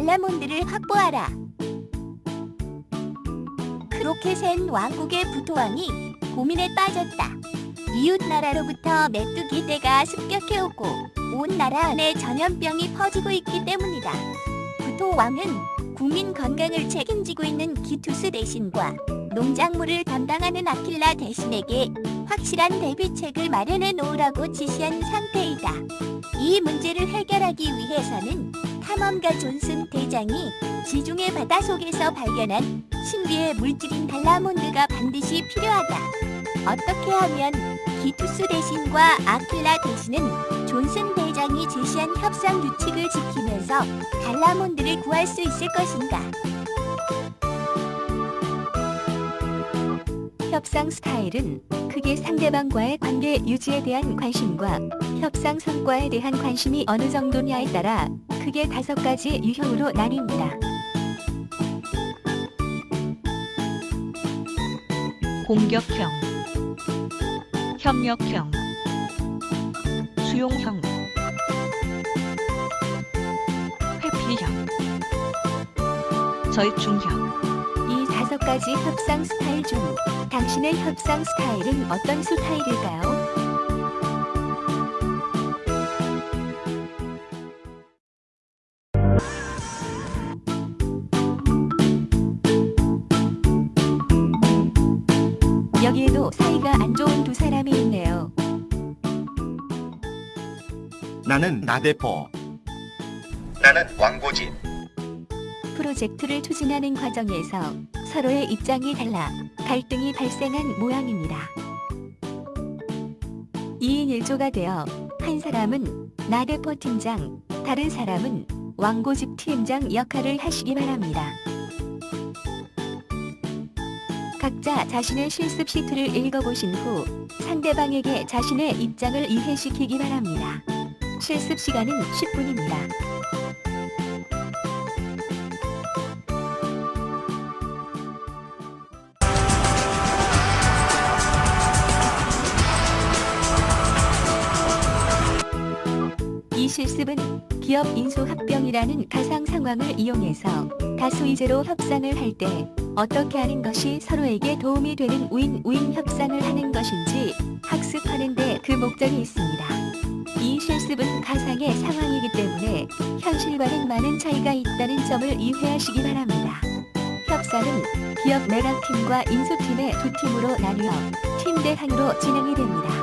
달라몬드를 확보하라. 크로켓엔 왕국의 부토왕이 고민에 빠졌다. 이웃 나라로부터 메뚜기 떼가 습격해오고 온 나라 안에 전염병이 퍼지고 있기 때문이다. 부토왕은 국민 건강을 책임지고 있는 기투스 대신과 농작물을 담당하는 아킬라 대신에게 확실한 대비책을 마련해 놓으라고 지시한 상태이다. 이 문제를 해결하기 위해서는 탐험가 존슨 대장이 지중해 바다 속에서 발견한 신비의 물질인 달라몬드가 반드시 필요하다. 어떻게 하면 기투스 대신과 아킬라 대신은 존슨 대장이 제시한 협상 규칙을 지키면서 달라몬드를 구할 수 있을 것인가? 협상 스타일은 크게 상대방과의 관계 유지에 대한 관심과 협상 성과에 대한 관심이 어느 정도냐에 따라 크게 다섯 가지 유형으로 나뉩니다. 공격형, 협력형, 수용형, 회피형, 절충형. 가지 협상 스타일 중 당신의 협상 스타일은 어떤 스타일일까요? 여기에도 사이가 안 좋은 두 사람이 있네요. 나는 나대포. 나는 왕고진. 프로젝트를 추진하는 과정에서 서로의 입장이 달라 갈등이 발생한 모양입니다. 2인 1조가 되어 한 사람은 나대포 팀장, 다른 사람은 왕고집 팀장 역할을 하시기 바랍니다. 각자 자신의 실습 시트를 읽어보신 후 상대방에게 자신의 입장을 이해시키기 바랍니다. 실습 시간은 10분입니다. 실습은 기업 인수 합병이라는 가상 상황을 이용해서 다수 이제로 협상을 할 때 어떻게 하는 것이 서로에게 도움이 되는 우인-우인 협상을 하는 것인지 학습하는 데 그 목적이 있습니다. 이 실습은 가상의 상황이기 때문에 현실과는 많은 차이가 있다는 점을 이해하시기 바랍니다. 협상은 기업 매각팀과 인수팀의 두 팀으로 나뉘어 팀 대항으로 진행이 됩니다.